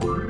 Bye.